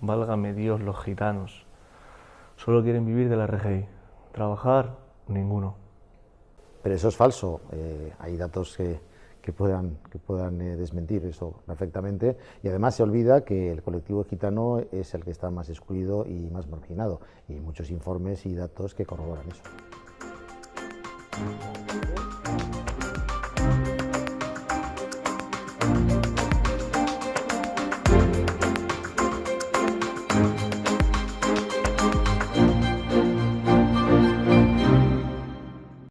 válgame Dios, los gitanos. Solo quieren vivir de la RGI. Trabajar, ninguno. Pero eso es falso. Eh, hay datos que, que puedan, que puedan eh, desmentir eso perfectamente. Y además se olvida que el colectivo gitano es el que está más excluido y más marginado. Y muchos informes y datos que corroboran eso.